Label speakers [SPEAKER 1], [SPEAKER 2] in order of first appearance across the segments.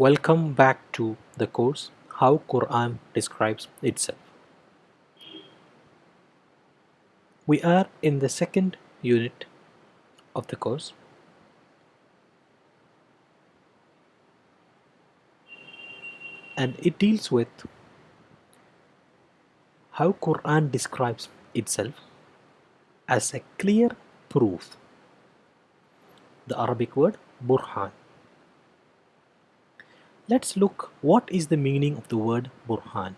[SPEAKER 1] Welcome back to the course How Quran Describes Itself. We are in the second unit of the course and it deals with how Quran describes itself as a clear proof. The Arabic word burhan. Let's look what is the meaning of the word burhan.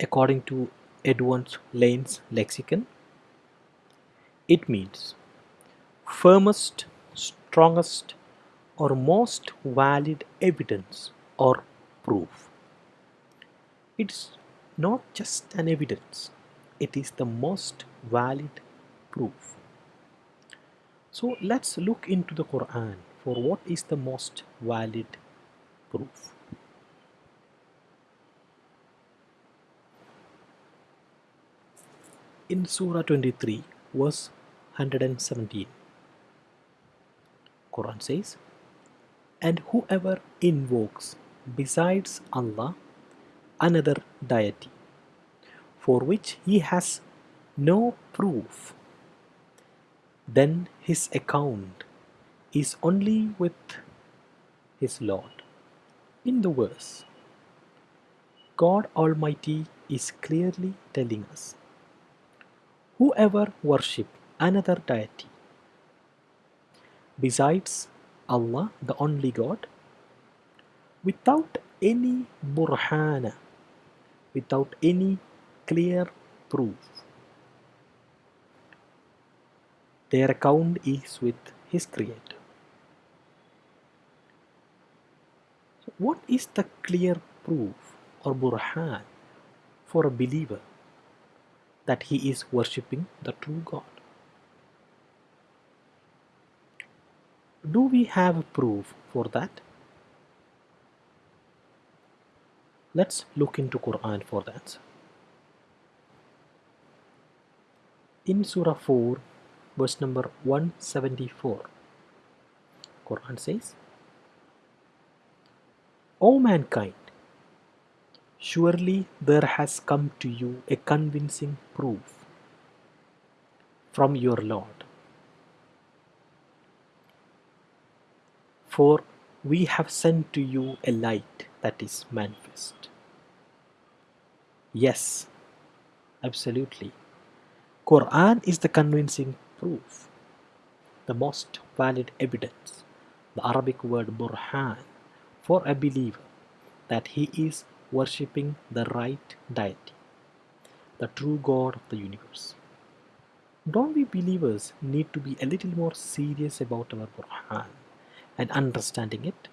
[SPEAKER 1] According to Edward Lane's lexicon, it means firmest, strongest, or most valid evidence or proof. It's not just an evidence, it is the most valid proof. So let's look into the Quran for what is the most valid proof. In Surah 23, verse 117, Quran says, And whoever invokes besides Allah another deity for which he has no proof, then his account is only with his Lord. In the verse, God Almighty is clearly telling us whoever worship another deity besides Allah, the only God, without any burhana, without any clear proof, their account is with his Creator. So what is the clear proof or burhan for a believer that he is worshipping the true God? Do we have proof for that? Let's look into Quran for answer. In Surah 4, verse number 174, Quran says, O mankind, surely there has come to you a convincing proof from your Lord For we have sent to you a light that is manifest. Yes, absolutely. Quran is the convincing proof, the most valid evidence, the Arabic word burhan, for a believer that he is worshipping the right deity, the true God of the universe. Don't we believers need to be a little more serious about our Quran? and understanding it.